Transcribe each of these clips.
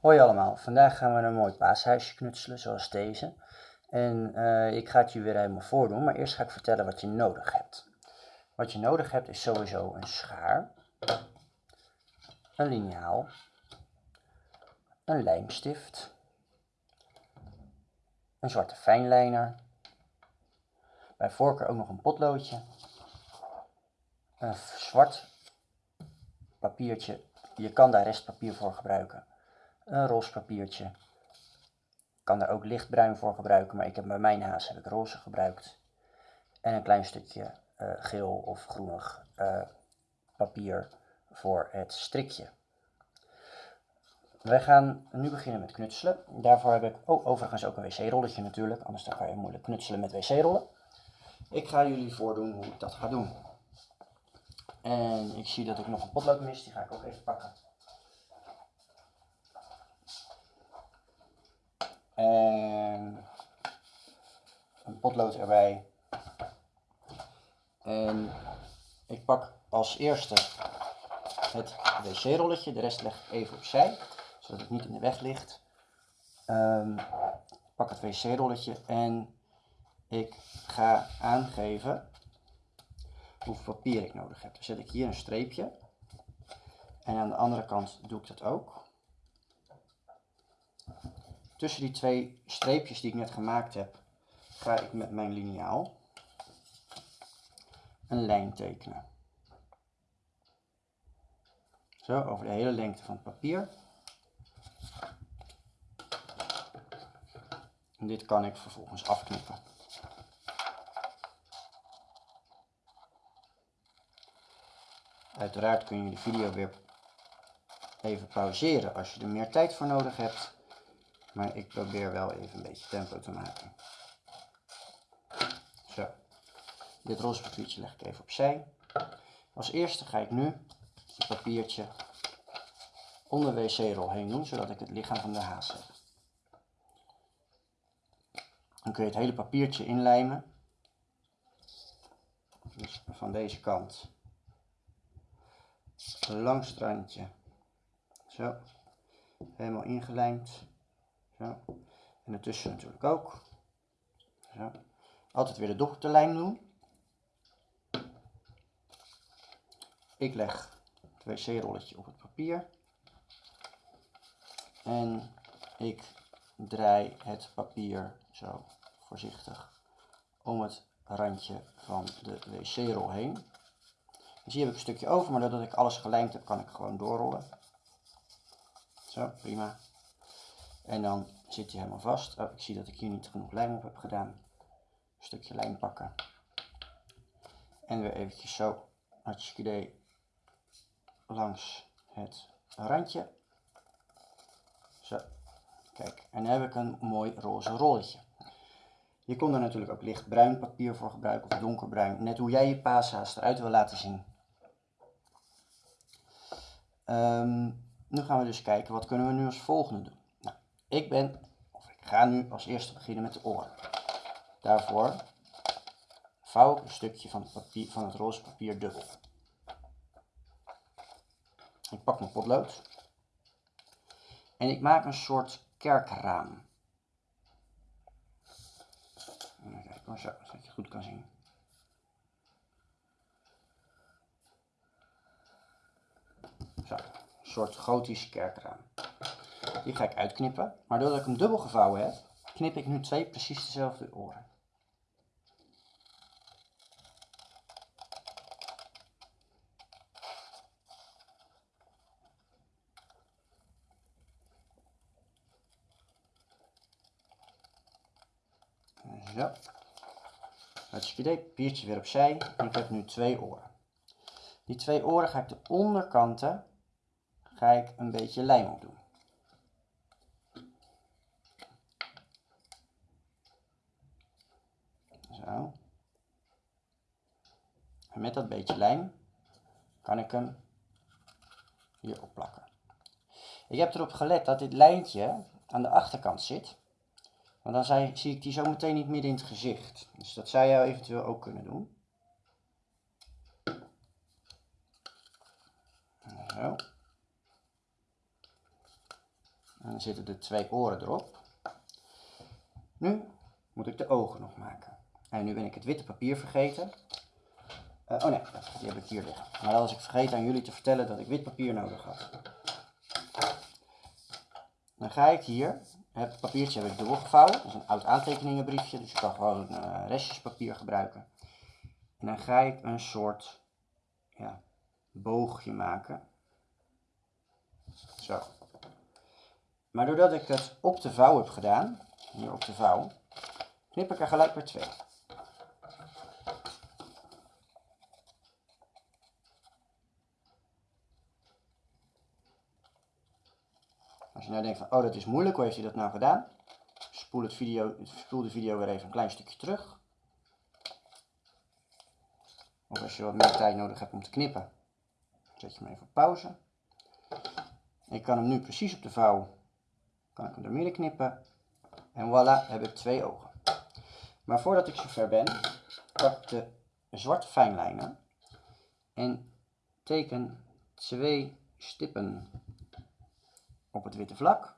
Hoi allemaal, vandaag gaan we een mooi paashuisje knutselen zoals deze. En uh, ik ga het je weer helemaal voordoen, maar eerst ga ik vertellen wat je nodig hebt. Wat je nodig hebt is sowieso een schaar, een liniaal, een lijmstift, een zwarte fijnlijner, bij voorkeur ook nog een potloodje, een zwart papiertje, je kan daar restpapier voor gebruiken, een roze papiertje, ik kan daar ook lichtbruin voor gebruiken, maar ik heb bij mijn haas heb ik roze gebruikt, en een klein stukje uh, geel of groenig uh, papier voor het strikje. Wij gaan nu beginnen met knutselen. Daarvoor heb ik oh, overigens ook een wc-rolletje natuurlijk, anders dan kan je moeilijk knutselen met wc-rollen. Ik ga jullie voordoen hoe ik dat ga doen. En ik zie dat ik nog een potlood mis, die ga ik ook even pakken. En een potlood erbij. En ik pak als eerste het wc-rolletje, de rest leg ik even opzij, zodat het niet in de weg ligt. Um, pak het wc-rolletje en ik ga aangeven hoeveel papier ik nodig heb. Dan zet ik hier een streepje en aan de andere kant doe ik dat ook. Tussen die twee streepjes die ik net gemaakt heb, ga ik met mijn liniaal een lijn tekenen. Zo, over de hele lengte van het papier. En dit kan ik vervolgens afknippen. Uiteraard kun je de video weer even pauzeren als je er meer tijd voor nodig hebt. Maar ik probeer wel even een beetje tempo te maken. Zo. Dit roze papiertje leg ik even opzij. Als eerste ga ik nu het papiertje onder de wc-rol heen doen, zodat ik het lichaam van de haas heb. Dan kun je het hele papiertje inlijmen. Dus van deze kant langs het. Zo. Helemaal ingelijmd. Zo. En ertussen natuurlijk ook. Zo. Altijd weer de dochterlijn doen. Ik leg het wc-rolletje op het papier. En ik draai het papier zo voorzichtig om het randje van de wc-rol heen. Dus hier heb ik een stukje over, maar doordat ik alles gelijmd heb, kan ik gewoon doorrollen. Zo, prima. En dan zit hij helemaal vast. Oh, ik zie dat ik hier niet genoeg lijm op heb gedaan. Een stukje lijm pakken. En weer eventjes zo, hartstikke idee, langs het randje. Zo, kijk. En dan heb ik een mooi roze rolletje. Je kon er natuurlijk ook lichtbruin papier voor gebruiken of donkerbruin. Net hoe jij je paashaas eruit wil laten zien. Um, nu gaan we dus kijken, wat kunnen we nu als volgende doen? Ik ben, of ik ga nu als eerste beginnen met de oren. Daarvoor vouw ik een stukje van het, papier, van het roze papier dubbel. Ik pak mijn potlood. En ik maak een soort kerkraam. Even kijken, zo, zodat je goed kan zien. Zo, een soort gotisch kerkraam. Die ga ik uitknippen. Maar doordat ik hem dubbel gevouwen heb, knip ik nu twee precies dezelfde oren. Zo. Hartstikke idee. Papiertje weer opzij. En ik heb nu twee oren. Die twee oren ga ik de onderkanten ga ik een beetje lijm op doen. Zo. En met dat beetje lijm kan ik hem hier opplakken. Ik heb erop gelet dat dit lijntje aan de achterkant zit. Want dan zie ik die zo meteen niet midden in het gezicht. Dus dat zou je eventueel ook kunnen doen. Zo. En dan zitten de twee oren erop. Nu moet ik de ogen nog maken. En nu ben ik het witte papier vergeten. Eh, oh nee, die heb ik hier liggen. Maar dan was ik vergeten aan jullie te vertellen dat ik wit papier nodig had. Dan ga ik hier, het papiertje heb ik dubbel gevouwen. Dat is een oud aantekeningenbriefje, dus je kan gewoon uh, restjespapier gebruiken. En dan ga ik een soort ja, boogje maken. Zo. Maar doordat ik het op de vouw heb gedaan, hier op de vouw, knip ik er gelijk weer twee. Als je nou denkt van, oh dat is moeilijk, hoe heeft hij dat nou gedaan? Spoel, het video, spoel de video weer even een klein stukje terug. Of als je wat meer tijd nodig hebt om te knippen, zet je hem even op pauze. Ik kan hem nu precies op de vouw, kan ik hem er midden knippen. En voilà, heb ik twee ogen. Maar voordat ik zover ben, pak de zwarte fijnlijnen en teken twee stippen op het witte vlak.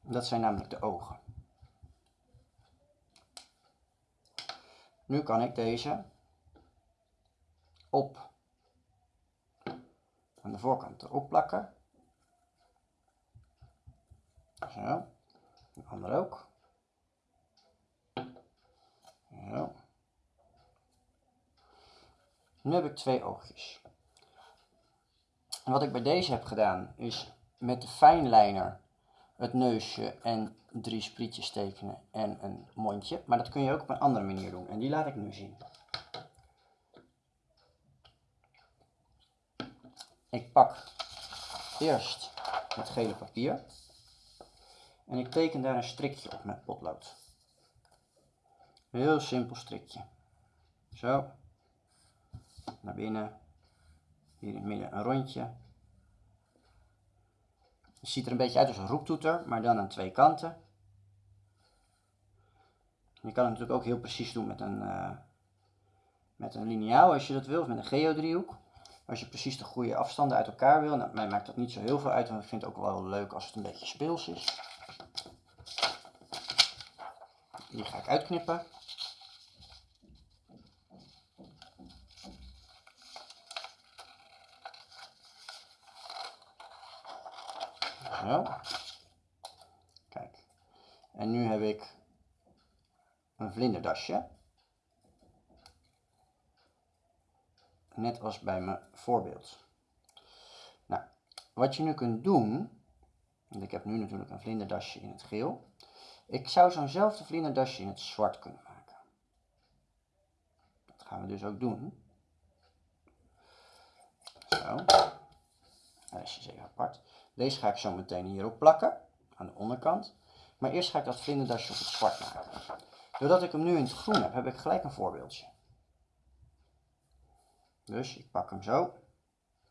Dat zijn namelijk de ogen. Nu kan ik deze op aan de voorkant erop plakken. Zo. De andere ook. Zo. Nu heb ik twee oogjes. Wat ik bij deze heb gedaan is met de fijnlijner het neusje en drie sprietjes tekenen en een mondje. Maar dat kun je ook op een andere manier doen en die laat ik nu zien. Ik pak eerst het gele papier en ik teken daar een strikje op met potlood. Een heel simpel strikje. Zo. Naar binnen. Hier in het midden een rondje. Het ziet er een beetje uit als een roeptoeter, maar dan aan twee kanten. Je kan het natuurlijk ook heel precies doen met een, uh, met een lineaal als je dat wil, of met een geodriehoek. Als je precies de goede afstanden uit elkaar wil, nou, mij maakt dat niet zo heel veel uit, want ik vind het ook wel leuk als het een beetje speels is. Die ga ik uitknippen. Zo. Kijk. En nu heb ik een vlinderdasje. Net als bij mijn voorbeeld. Nou, wat je nu kunt doen, want ik heb nu natuurlijk een vlinderdasje in het geel. Ik zou zo'nzelfde vlinderdasje in het zwart kunnen maken. Dat gaan we dus ook doen. Zo. Dat is even apart. Deze ga ik zo meteen hierop plakken, aan de onderkant. Maar eerst ga ik dat vlinderdasje op het zwart maken. Doordat ik hem nu in het groen heb, heb ik gelijk een voorbeeldje. Dus ik pak hem zo.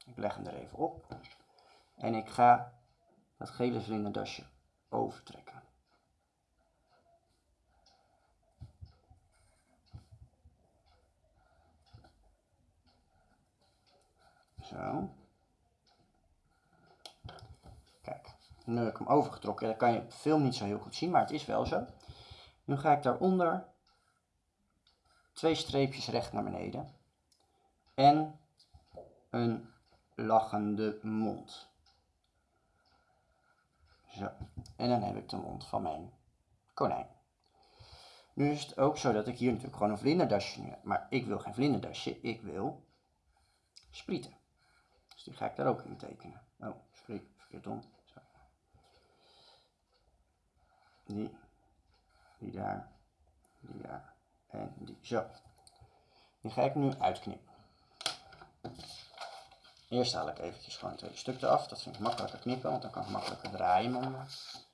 Ik leg hem er even op. En ik ga dat gele vlinderdasje overtrekken. Zo. Nu heb ik hem overgetrokken. Dat kan je op film niet zo heel goed zien, maar het is wel zo. Nu ga ik daaronder twee streepjes recht naar beneden. En een lachende mond. Zo. En dan heb ik de mond van mijn konijn. Nu is het ook zo dat ik hier natuurlijk gewoon een vlinderdasje heb. Maar ik wil geen vlinderdasje, ik wil sprieten. Dus die ga ik daar ook in tekenen. Oh, sorry, verkeerd om die, die daar, die daar en die. Zo. Die ga ik nu uitknippen. Eerst haal ik eventjes gewoon het tweede stuk eraf. Dat vind ik makkelijker knippen, want dan kan ik makkelijker draaien met mijn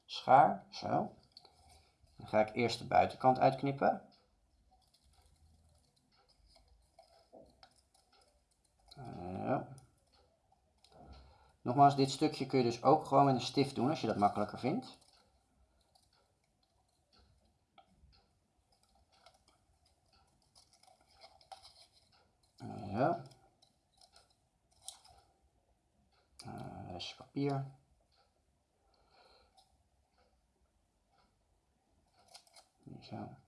schaar. Zo. Dan ga ik eerst de buitenkant uitknippen. Zo. Nogmaals, dit stukje kun je dus ook gewoon met een stift doen als je dat makkelijker vindt. Ja. restje papier. Zo.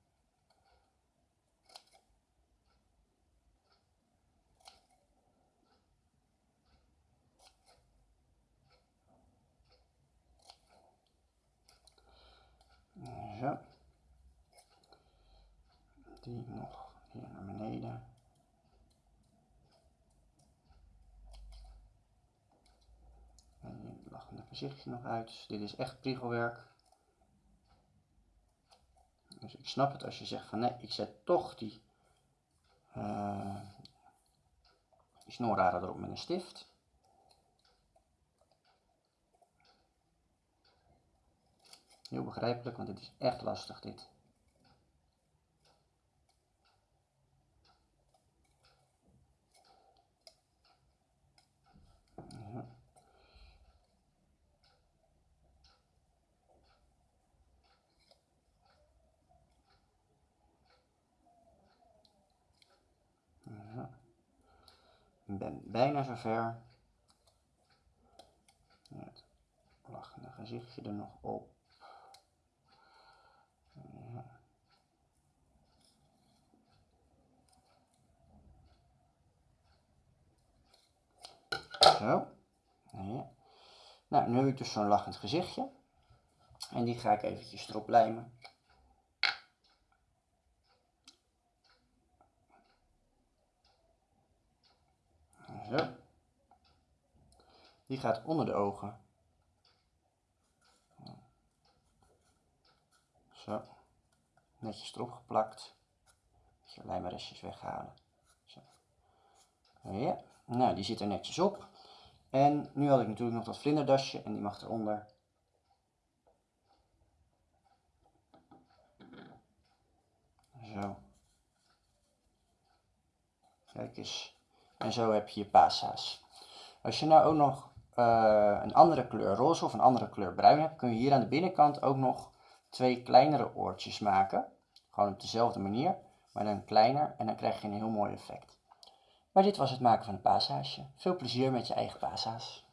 Die nog hier naar beneden. En hier het lachende gezichtje nog uit. Dit is echt priegelwerk. Dus ik snap het als je zegt van nee, ik zet toch die, uh, die erop met een stift. Heel begrijpelijk, want het is echt lastig dit. Ben bijna zover. Het lachende gezichtje er nog op. Zo. Ja. Nou, nu heb ik dus zo'n lachend gezichtje. En die ga ik eventjes erop lijmen. Zo. Die gaat onder de ogen. Zo. Netjes erop geplakt. Je lijmrestjes weghalen. Zo. Ja. Nou, die zit er netjes op. En nu had ik natuurlijk nog dat vlinderdasje en die mag eronder. Zo. Kijk eens. En zo heb je je pasa's. Als je nou ook nog uh, een andere kleur roze of een andere kleur bruin hebt, kun je hier aan de binnenkant ook nog twee kleinere oortjes maken. Gewoon op dezelfde manier, maar dan kleiner en dan krijg je een heel mooi effect. Maar dit was het maken van een paashaasje. Veel plezier met je eigen paasa's.